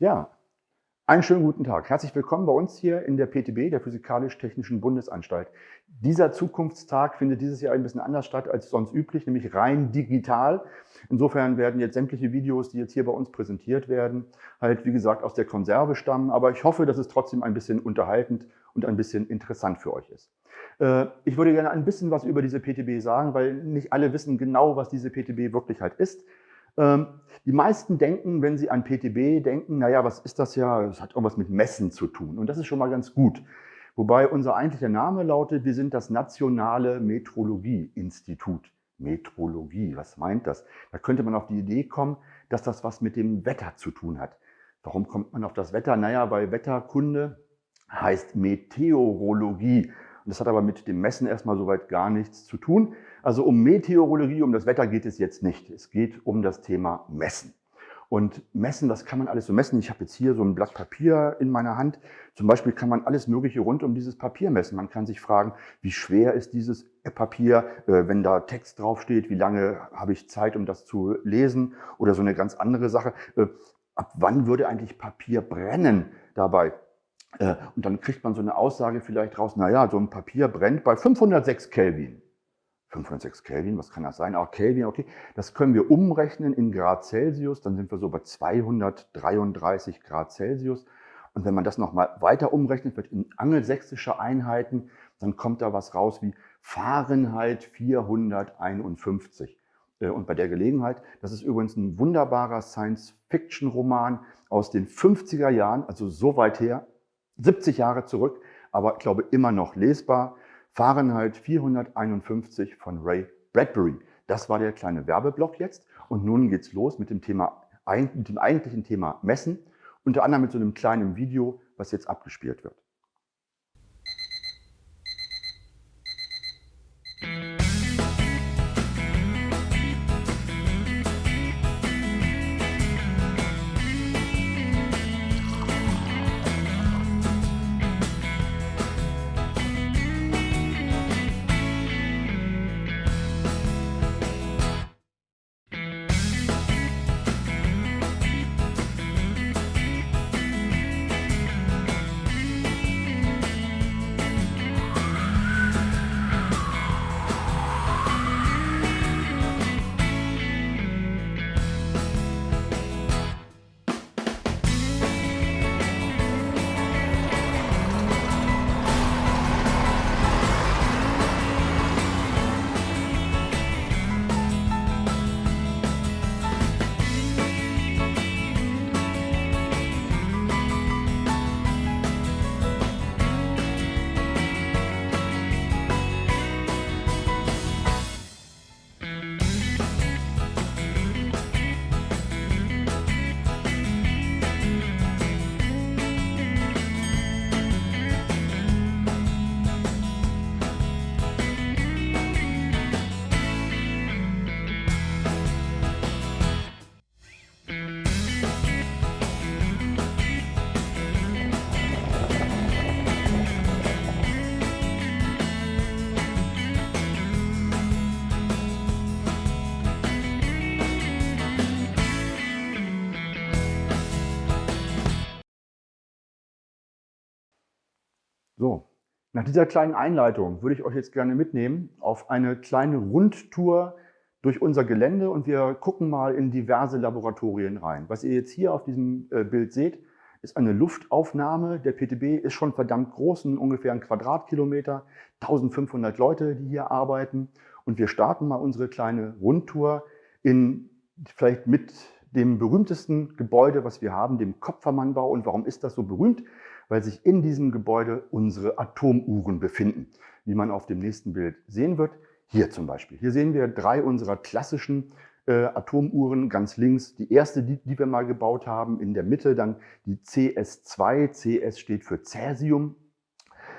Ja, einen schönen guten Tag. Herzlich willkommen bei uns hier in der PTB, der Physikalisch-Technischen Bundesanstalt. Dieser Zukunftstag findet dieses Jahr ein bisschen anders statt als sonst üblich, nämlich rein digital. Insofern werden jetzt sämtliche Videos, die jetzt hier bei uns präsentiert werden, halt wie gesagt aus der Konserve stammen. Aber ich hoffe, dass es trotzdem ein bisschen unterhaltend und ein bisschen interessant für euch ist. Äh, ich würde gerne ein bisschen was über diese PTB sagen, weil nicht alle wissen genau, was diese PTB wirklich halt ist. Ähm, die meisten denken, wenn sie an PTB denken, naja, was ist das ja? Das hat irgendwas mit Messen zu tun. Und das ist schon mal ganz gut. Wobei unser eigentlicher Name lautet, wir sind das Nationale Metrologie-Institut. Metrologie, was meint das? Da könnte man auf die Idee kommen, dass das was mit dem Wetter zu tun hat. Warum kommt man auf das Wetter? Naja, weil Wetterkunde heißt Meteorologie. Und das hat aber mit dem Messen erstmal soweit gar nichts zu tun. Also um Meteorologie, um das Wetter geht es jetzt nicht. Es geht um das Thema Messen. Und messen, was kann man alles so messen? Ich habe jetzt hier so ein Blatt Papier in meiner Hand. Zum Beispiel kann man alles Mögliche rund um dieses Papier messen. Man kann sich fragen, wie schwer ist dieses Papier, äh, wenn da Text draufsteht, wie lange habe ich Zeit, um das zu lesen? Oder so eine ganz andere Sache. Äh, ab wann würde eigentlich Papier brennen dabei? Äh, und dann kriegt man so eine Aussage vielleicht raus, naja, so ein Papier brennt bei 506 Kelvin. 506 Kelvin, was kann das sein? Auch Kelvin, okay. Das können wir umrechnen in Grad Celsius, dann sind wir so bei 233 Grad Celsius. Und wenn man das nochmal weiter umrechnet wird in angelsächsische Einheiten, dann kommt da was raus wie Fahrenheit 451. Äh, und bei der Gelegenheit, das ist übrigens ein wunderbarer Science-Fiction-Roman aus den 50er Jahren, also so weit her, 70 Jahre zurück, aber ich glaube immer noch lesbar. Fahrenheit 451 von Ray Bradbury. Das war der kleine Werbeblock jetzt. Und nun geht's los mit dem Thema, mit dem eigentlichen Thema Messen. Unter anderem mit so einem kleinen Video, was jetzt abgespielt wird. So, nach dieser kleinen Einleitung würde ich euch jetzt gerne mitnehmen auf eine kleine Rundtour durch unser Gelände und wir gucken mal in diverse Laboratorien rein. Was ihr jetzt hier auf diesem äh, Bild seht, ist eine Luftaufnahme. Der PTB ist schon verdammt groß, ungefähr ein Quadratkilometer, 1500 Leute, die hier arbeiten. Und wir starten mal unsere kleine Rundtour in vielleicht mit dem berühmtesten Gebäude, was wir haben, dem Kopfermannbau. Und warum ist das so berühmt? Weil sich in diesem Gebäude unsere Atomuhren befinden. Wie man auf dem nächsten Bild sehen wird, hier zum Beispiel. Hier sehen wir drei unserer klassischen äh, Atomuhren ganz links. Die erste, die, die wir mal gebaut haben, in der Mitte dann die CS2. CS steht für Cäsium.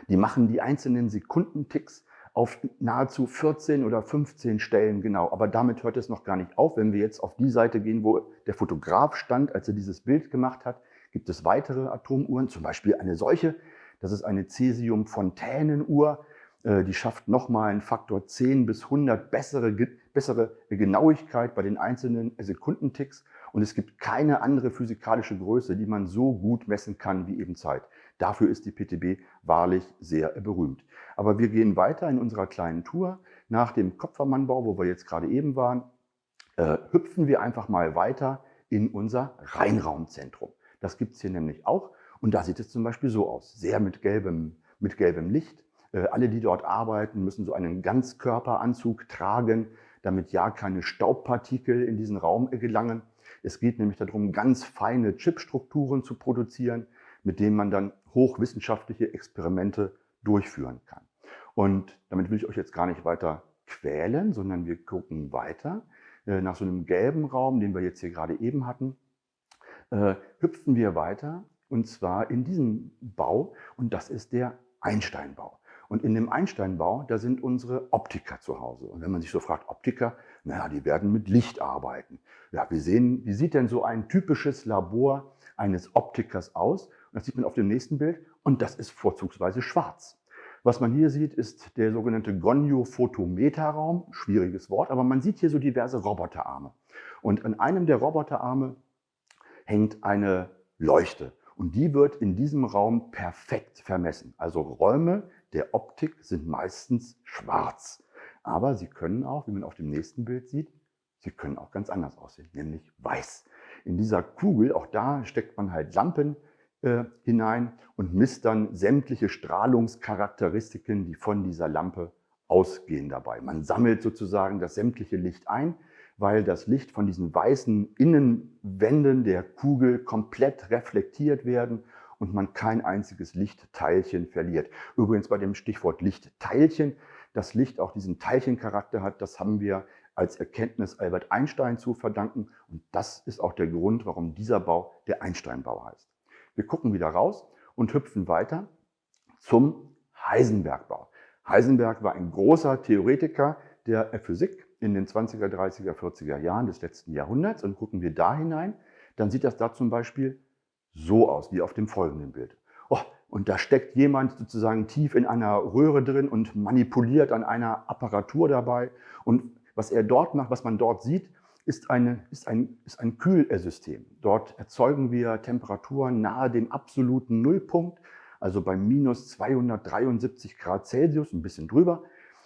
Die machen die einzelnen Sekundenticks auf nahezu 14 oder 15 Stellen genau. Aber damit hört es noch gar nicht auf. Wenn wir jetzt auf die Seite gehen, wo der Fotograf stand, als er dieses Bild gemacht hat, gibt es weitere Atomuhren, zum Beispiel eine solche. Das ist eine Cäsium-Fontänenuhr. Äh, die schafft nochmal einen Faktor 10 bis 100 bessere, bessere Genauigkeit bei den einzelnen Sekundenticks. Und es gibt keine andere physikalische Größe, die man so gut messen kann wie eben Zeit. Dafür ist die PTB wahrlich sehr berühmt. Aber wir gehen weiter in unserer kleinen Tour. Nach dem Kopfermannbau, wo wir jetzt gerade eben waren, äh, hüpfen wir einfach mal weiter in unser Reinraumzentrum. Das gibt es hier nämlich auch. Und da sieht es zum Beispiel so aus. Sehr mit gelbem, mit gelbem Licht. Äh, alle, die dort arbeiten, müssen so einen Ganzkörperanzug tragen, damit ja keine Staubpartikel in diesen Raum gelangen. Es geht nämlich darum, ganz feine Chipstrukturen zu produzieren, mit denen man dann hochwissenschaftliche Experimente durchführen kann. Und damit will ich euch jetzt gar nicht weiter quälen, sondern wir gucken weiter. Äh, nach so einem gelben Raum, den wir jetzt hier gerade eben hatten, äh, hüpfen wir weiter und zwar in diesem Bau und das ist der Einsteinbau. Und in dem Einsteinbau, da sind unsere Optiker zu Hause. Und wenn man sich so fragt, Optiker, naja, die werden mit Licht arbeiten. Ja, wir sehen, wie sieht denn so ein typisches Labor eines Optikers aus? Und das sieht man auf dem nächsten Bild und das ist vorzugsweise schwarz. Was man hier sieht, ist der sogenannte Gonio-Photometerraum. Schwieriges Wort, aber man sieht hier so diverse Roboterarme. Und an einem der Roboterarme hängt eine Leuchte. Und die wird in diesem Raum perfekt vermessen. Also Räume, der Optik sind meistens schwarz. Aber sie können auch, wie man auf dem nächsten Bild sieht, sie können auch ganz anders aussehen, nämlich weiß. In dieser Kugel, auch da steckt man halt Lampen äh, hinein und misst dann sämtliche Strahlungscharakteristiken, die von dieser Lampe ausgehen dabei. Man sammelt sozusagen das sämtliche Licht ein, weil das Licht von diesen weißen Innenwänden der Kugel komplett reflektiert werden und man kein einziges Lichtteilchen verliert. Übrigens bei dem Stichwort Lichtteilchen, das Licht auch diesen Teilchencharakter hat, das haben wir als Erkenntnis Albert Einstein zu verdanken. Und das ist auch der Grund, warum dieser Bau der Einsteinbau heißt. Wir gucken wieder raus und hüpfen weiter zum Heisenbergbau. Heisenberg war ein großer Theoretiker der Physik in den 20er, 30er, 40er Jahren des letzten Jahrhunderts. Und gucken wir da hinein, dann sieht das da zum Beispiel so aus, wie auf dem folgenden Bild. Oh, und da steckt jemand sozusagen tief in einer Röhre drin und manipuliert an einer Apparatur dabei. Und was er dort macht, was man dort sieht, ist, eine, ist, ein, ist ein Kühlsystem. Dort erzeugen wir Temperaturen nahe dem absoluten Nullpunkt, also bei minus 273 Grad Celsius, ein bisschen drüber.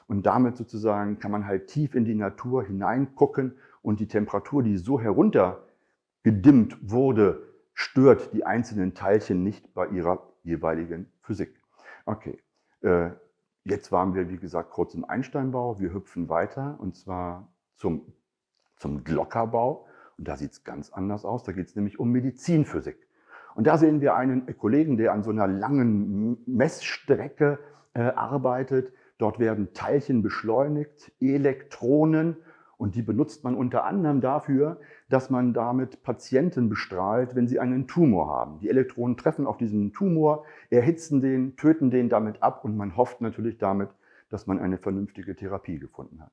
Und damit sozusagen kann man halt tief in die Natur hineingucken und die Temperatur, die so heruntergedimmt wurde, stört die einzelnen Teilchen nicht bei ihrer jeweiligen Physik. Okay, äh, jetzt waren wir, wie gesagt, kurz im Einsteinbau. Wir hüpfen weiter und zwar zum, zum Glockerbau. Und da sieht es ganz anders aus. Da geht es nämlich um Medizinphysik. Und da sehen wir einen Kollegen, der an so einer langen Messstrecke äh, arbeitet. Dort werden Teilchen beschleunigt, Elektronen und die benutzt man unter anderem dafür, dass man damit Patienten bestrahlt, wenn sie einen Tumor haben. Die Elektronen treffen auf diesen Tumor, erhitzen den, töten den damit ab und man hofft natürlich damit, dass man eine vernünftige Therapie gefunden hat.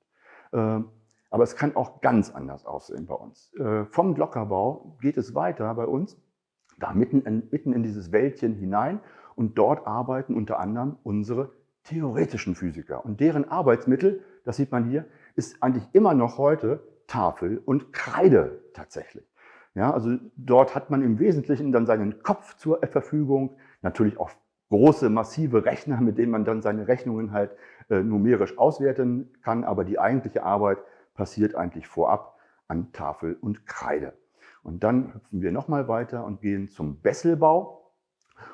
Ähm, aber es kann auch ganz anders aussehen bei uns. Äh, vom Glockerbau geht es weiter bei uns, da mitten in, mitten in dieses Wäldchen hinein und dort arbeiten unter anderem unsere theoretischen Physiker. Und deren Arbeitsmittel, das sieht man hier, ist eigentlich immer noch heute Tafel und Kreide tatsächlich. Ja, also dort hat man im Wesentlichen dann seinen Kopf zur Verfügung, natürlich auch große, massive Rechner, mit denen man dann seine Rechnungen halt äh, numerisch auswerten kann, aber die eigentliche Arbeit passiert eigentlich vorab an Tafel und Kreide. Und dann hüpfen wir nochmal weiter und gehen zum Besselbau.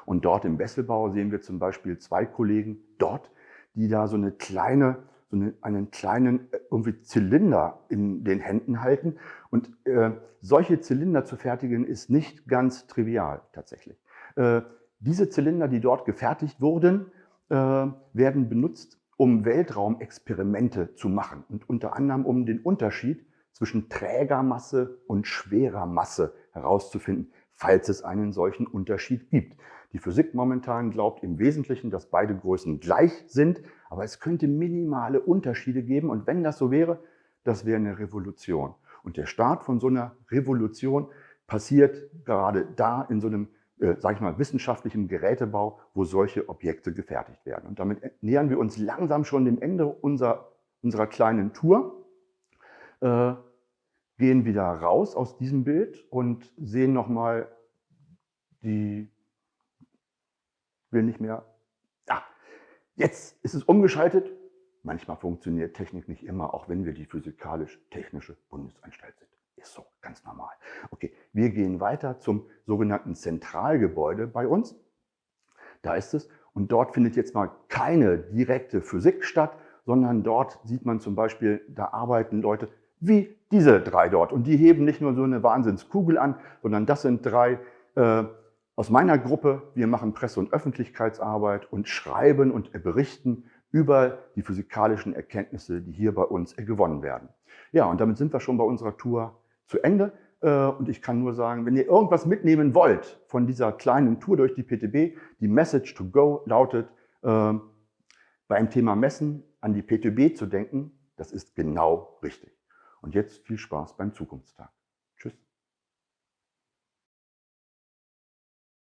Und dort im Besselbau sehen wir zum Beispiel zwei Kollegen dort, die da so eine kleine so eine, einen kleinen äh, irgendwie Zylinder in den Händen halten. Und äh, solche Zylinder zu fertigen, ist nicht ganz trivial tatsächlich. Äh, diese Zylinder, die dort gefertigt wurden, äh, werden benutzt, um Weltraumexperimente zu machen und unter anderem um den Unterschied zwischen Trägermasse und schwerer Masse herauszufinden, falls es einen solchen Unterschied gibt. Die Physik momentan glaubt im Wesentlichen, dass beide Größen gleich sind, aber es könnte minimale Unterschiede geben und wenn das so wäre, das wäre eine Revolution. Und der Start von so einer Revolution passiert gerade da in so einem, äh, sag ich mal, wissenschaftlichen Gerätebau, wo solche Objekte gefertigt werden. Und damit nähern wir uns langsam schon dem Ende unserer, unserer kleinen Tour. Äh, gehen wieder raus aus diesem Bild und sehen nochmal die, will nicht mehr, ja, jetzt ist es umgeschaltet. Manchmal funktioniert Technik nicht immer, auch wenn wir die physikalisch-technische Bundesanstalt sind. Ist so, ganz normal. Okay, wir gehen weiter zum sogenannten Zentralgebäude bei uns. Da ist es. Und dort findet jetzt mal keine direkte Physik statt, sondern dort sieht man zum Beispiel, da arbeiten Leute wie diese drei dort. Und die heben nicht nur so eine Wahnsinnskugel an, sondern das sind drei äh, aus meiner Gruppe. Wir machen Presse- und Öffentlichkeitsarbeit und schreiben und berichten über die physikalischen Erkenntnisse, die hier bei uns gewonnen werden. Ja, und damit sind wir schon bei unserer Tour zu Ende. Äh, und ich kann nur sagen, wenn ihr irgendwas mitnehmen wollt von dieser kleinen Tour durch die PTB, die Message to go lautet, äh, beim Thema Messen an die PTB zu denken, das ist genau richtig. Und jetzt viel Spaß beim Zukunftstag.